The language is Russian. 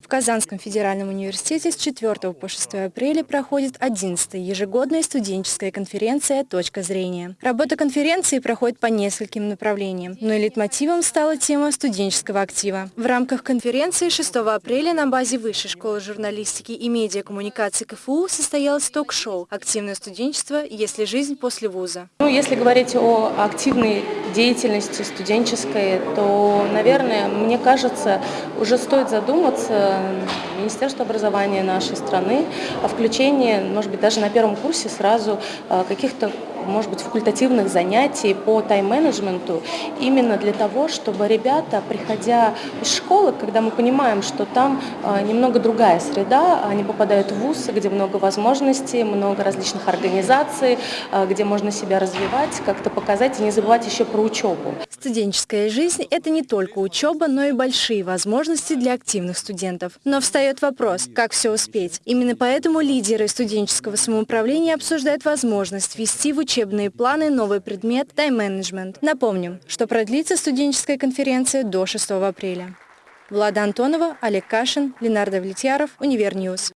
В Казанском федеральном университете с 4 по 6 апреля проходит 11-я ежегодная студенческая конференция «Точка зрения». Работа конференции проходит по нескольким направлениям, но лейтмотивом стала тема студенческого актива. В рамках конференции 6 апреля на базе Высшей школы журналистики и медиакоммуникации КФУ состоялось ток-шоу «Активное студенчество. Если жизнь после вуза». Ну, если говорить о активной деятельности студенческой, то, наверное, мне кажется, уже стоит задуматься Министерство образования нашей страны о включении, может быть, даже на первом курсе сразу э, каких-то может быть, факультативных занятий по тайм-менеджменту именно для того, чтобы ребята, приходя из школы, когда мы понимаем, что там э, немного другая среда, они попадают в ВУЗ, где много возможностей, много различных организаций, э, где можно себя развивать, как-то показать и не забывать еще про учебу. Студенческая жизнь – это не только учеба, но и большие возможности для активных студентов. Но встает вопрос, как все успеть. Именно поэтому лидеры студенческого самоуправления обсуждают возможность ввести в учебные планы новый предмет тайм-менеджмент. Напомним, что продлится студенческая конференция до 6 апреля. Влада Антонова, Олег Кашин, Ленар Давлетьяров, Univer News.